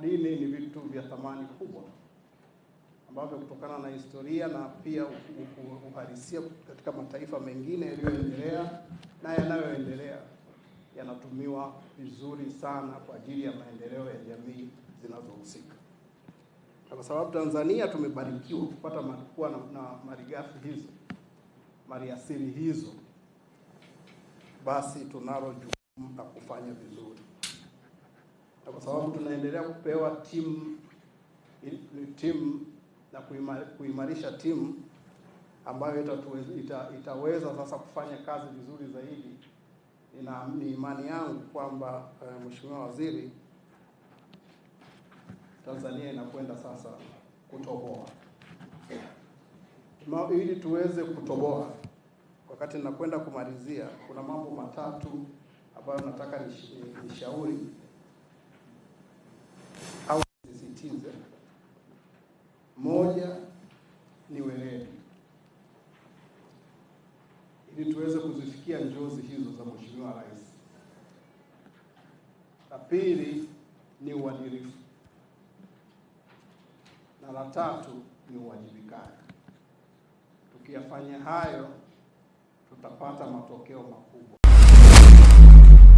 Madini ni vitu vya thamani kubwa ambavyo kutokana na historia na pia uhalisia katika mataifa mengine yaliyoendelea na yanayoendelea yanatumiwa vizuri sana kwa ajili ya maendeleo ya jamii zinazohusika. Na kwa sababu Tanzania tumebarikiwa kupata kuwa na, na malighafi hizo maliasili hizo, basi tunalo jukumu la kufanya vizuri, kwa sababu tunaendelea kupewa timu timu na kuimarisha timu ambayo itatuweza, ita, itaweza sasa kufanya kazi vizuri zaidi. Ina, ni imani yangu kwamba uh, Mheshimiwa Waziri, Tanzania inakwenda sasa kutoboa. Ma, Ili tuweze kutoboa, wakati ninakwenda kumalizia, kuna mambo matatu ambayo nataka nishauri Moja ni weledi, ili tuweze kuzifikia njozi hizo za Mheshimiwa Rais. La pili ni uadilifu, na la tatu ni uwajibikaji. Tukiyafanya hayo tutapata matokeo makubwa.